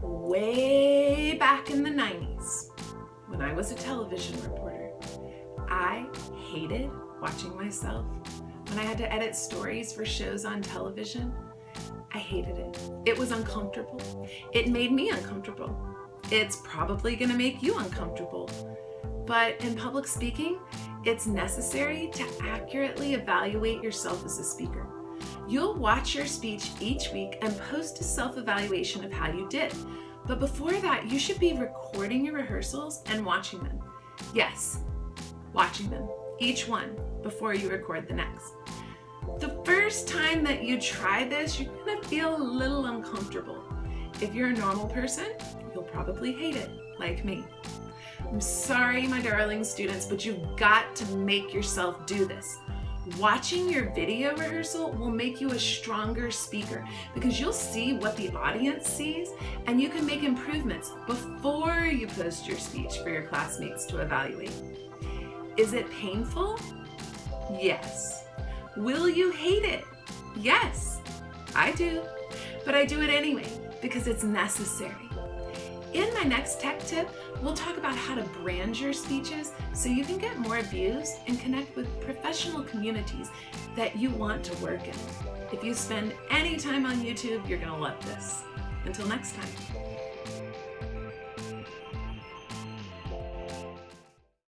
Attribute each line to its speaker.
Speaker 1: Way back in the 90s, when I was a television reporter, I hated watching myself. When I had to edit stories for shows on television, I hated it. It was uncomfortable. It made me uncomfortable. It's probably gonna make you uncomfortable. But in public speaking, it's necessary to accurately evaluate yourself as a speaker. You'll watch your speech each week and post a self-evaluation of how you did. But before that, you should be recording your rehearsals and watching them. Yes, watching them, each one, before you record the next. The first time that you try this, you're gonna feel a little uncomfortable. If you're a normal person, you'll probably hate it, like me. I'm sorry, my darling students, but you've got to make yourself do this. Watching your video rehearsal will make you a stronger speaker because you'll see what the audience sees and you can make improvements before you post your speech for your classmates to evaluate. Is it painful? Yes. Will you hate it? Yes, I do, but I do it anyway because it's necessary my next tech tip, we'll talk about how to brand your speeches so you can get more views and connect with professional communities that you want to work in. If you spend any time on YouTube, you're gonna love this. Until next time.